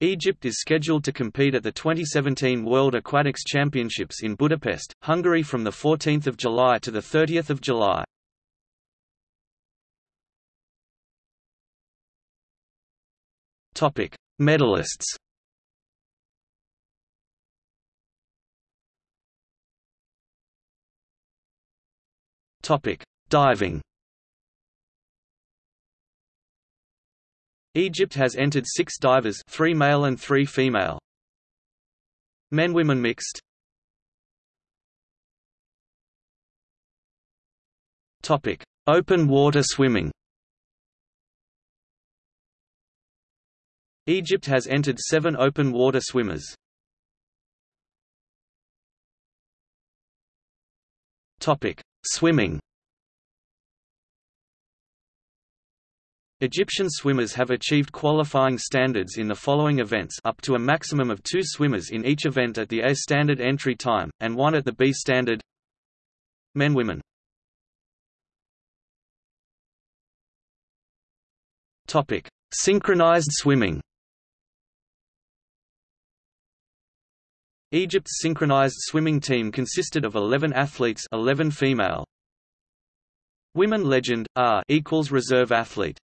Egypt is scheduled to compete at the 2017 World Aquatics Championships in Budapest, Hungary from 14 July to 30 July. Topic: Medalists. Topic: Diving. Egypt has entered six divers three male and three female. Men-women mixed Open water swimming. Egypt has entered seven open water swimmers. Swimming. Egyptian swimmers have achieved qualifying standards in the following events up to a maximum of two swimmers in each event at the A standard entry time, and one at the B standard. Men Women. Synchronized swimming. Egypt's synchronized swimming team consisted of 11 athletes 11 female. Women legend, R equals reserve athlete